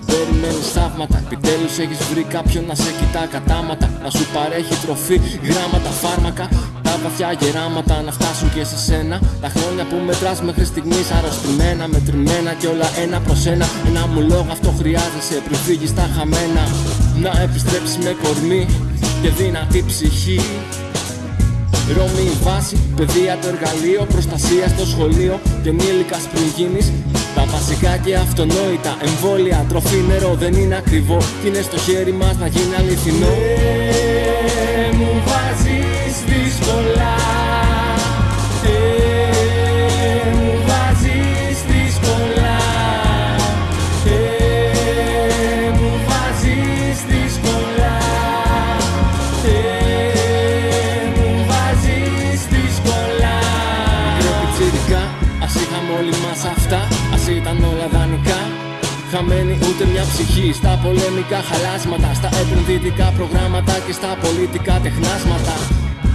περιμένεις θαύματα Επιτέλους έχεις βρει κάποιον να σε κοιτά κατάματα. Να σου παρέχει τροφή, γράμματα, φάρμακα. Τα βαθιά γεράματα να φτάσουν και σε σένα. Τα χρόνια που μετράς μέχρι στιγμής αρρωστημένα Μετρημένα και όλα ένα προς ένα. Ένα μου λόγο αυτό χρειάζεσαι πριν φύγεις τα χαμένα. Να επιστρέψεις με κορμί και δυνατή ψυχή Ρώμη η βάση, παιδεία το εργαλείο, προστασία στο σχολείο και ενήλικα πριν γίνεις. Τα βασικά και αυτονόητα εμβόλια, τροφή, νερό δεν είναι ακριβό. Και είναι στο χέρι μας να γίνει αληθινό ας είχαμε όλοι μας αυτά Ας ήταν όλα δανεικά. Χαμένη ούτε μια ψυχή στα πολεμικά χαλάσματα Στα επενδυτικά προγράμματα και στα πολιτικά τεχνάσματα.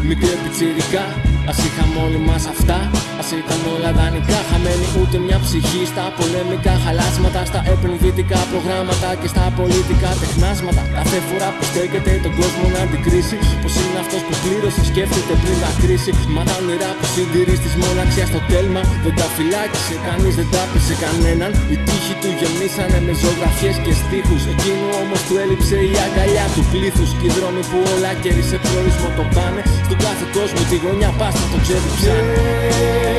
Μικρό πιτσιρικά, ας είχαμε όλοι μας αυτά Ας ήταν όλα δανεικά Χαμένη ούτε μια ψυχή. Στα πολεμικά χαλάσματα Στα επενδυτικά προγράμματα και στα πολιτικά τεχνάσματα. Κάθε φορά που στέκεται τον κόσμο να αντικρίσει Πως είναι αυτός που πλήρωσε σκέφτεται πριν τα κρίση Μα τα όνειρά που συντηρείς της μοναξιάς στο τέλμα Δεν τα φυλάκισε κανείς δεν τα πείσε κανέναν. Οι τύχοι του γεμίσανε με ζωγραφιές και στίχους. Εκείνου όμως του έλειψε η αγκαλιά του πλήθους. Και οι δρόμοι που όλα κέρι σε προορισμό το πάνε. Στον κάθε κόσμο τη γωνιά πας να το ξεδιψάνε. Ε,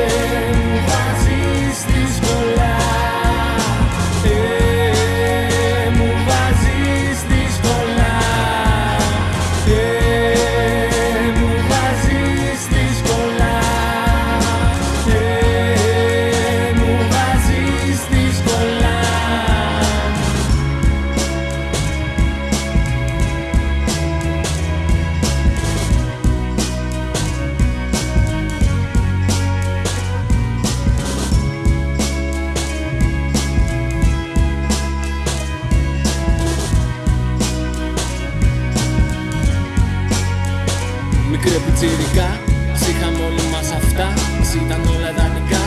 πιτσιρικά, ας είχαμε όλοι μας αυτά Ας ήταν όλα δανεικά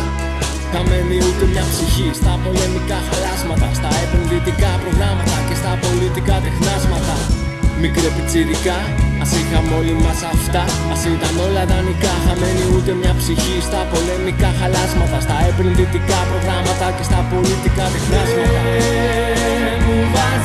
Χαμένη ούτε μια ψυχή Στα πολεμικά χαλάσματα Στα επενδυτικά προγράμματα Και στα πολιτικά τεχνάσματα. Μικρέ πιτσιρικά, ας είχαμε όλοι μας αυτά Ας ήταν όλα δανεικά Χαμένη ούτε μια ψυχή Στα πολεμικά χαλάσματα Στα επενδυτικά προγράμματα Και στα πολιτικά τεχνάσματα. Ε, μου βάζεις